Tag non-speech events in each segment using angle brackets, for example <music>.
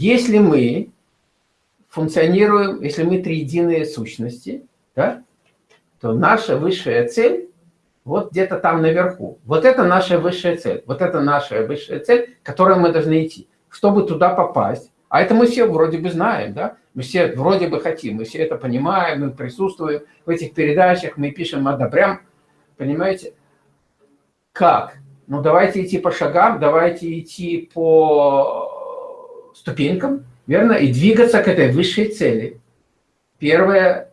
если мы функционируем, если мы триединые сущности, да, то наша высшая цель вот где-то там наверху. Вот это наша высшая цель. Вот это наша высшая цель, к которой мы должны идти. Чтобы туда попасть, а это мы все вроде бы знаем, да? Мы все вроде бы хотим, мы все это понимаем, мы присутствуем в этих передачах, мы пишем, одобрям. Понимаете? Как? Ну, давайте идти по шагам, давайте идти по ступенькам, верно? И двигаться к этой высшей цели. Первое,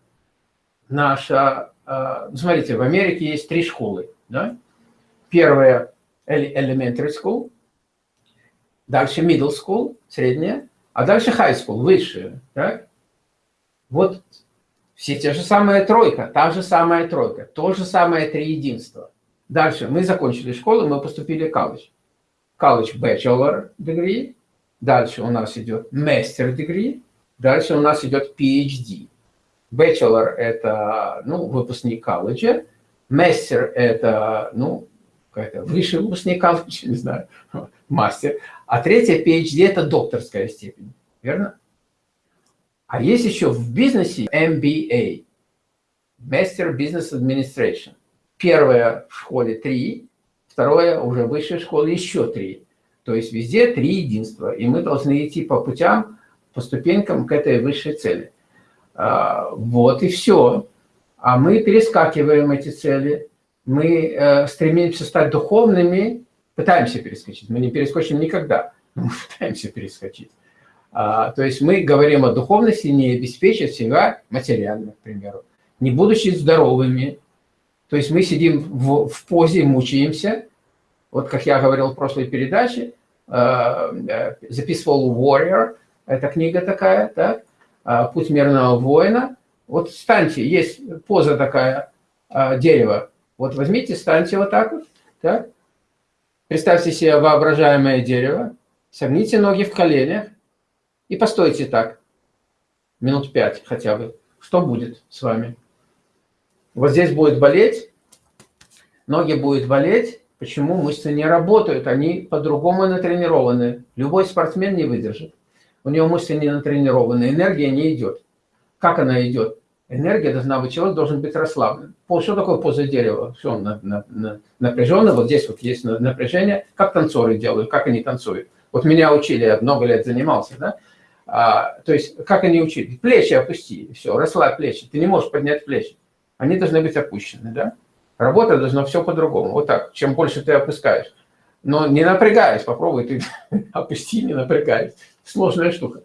наша... Э, смотрите, в Америке есть три школы, да? Первая – elementary school, дальше middle school, средняя, а дальше high school, высшая. Так? Вот все те же самые тройка, та же самая тройка, то же самое триединство. Дальше мы закончили школу, мы поступили в колледж. Колледж bachelor degree, дальше у нас идет master degree, дальше у нас идет PhD. Bachelor – это ну, выпускник колледжа, master – это ну, высший выпускник колледжа, не знаю, <laughs> мастер. А третья PhD – это докторская степень, верно? А есть еще в бизнесе MBA – Master Business Administration. Первое в школе три, второе уже в высшей школе еще три. То есть везде три единства. И мы должны идти по путям, по ступенькам к этой высшей цели. А, вот и все. А мы перескакиваем эти цели. Мы э, стремимся стать духовными, пытаемся перескочить. Мы не перескочим никогда, но мы пытаемся перескочить. А, то есть мы говорим о духовности, не обеспечив себя материально, к примеру, не будучи здоровыми. То есть мы сидим в, в позе, мучаемся. Вот как я говорил в прошлой передаче, uh, The Peaceful Warrior, это книга такая, так? Uh, «Путь мирного воина». Вот встаньте, есть поза такая, uh, дерево. Вот возьмите, встаньте вот так вот, так? Представьте себе воображаемое дерево, согните ноги в коленях и постойте так, минут пять хотя бы. Что будет с вами? Вот здесь будет болеть, ноги будут болеть. Почему? Мышцы не работают, они по-другому натренированы. Любой спортсмен не выдержит. У него мышцы не натренированы, энергия не идет. Как она идет? Энергия должна быть, человек должен быть расслаблен. Что такое поза дерева? Все, на, на, на, напряженно, вот здесь вот есть напряжение. Как танцоры делают, как они танцуют. Вот меня учили, я много лет занимался, да? А, то есть, как они учили? Плечи опусти, все, расслабь плечи. Ты не можешь поднять плечи. Они должны быть опущены, да? Работа должна все по-другому. Вот так, чем больше ты опускаешь. Но не напрягаясь, попробуй ты <laughs> опусти, не напрягаясь. Сложная штука.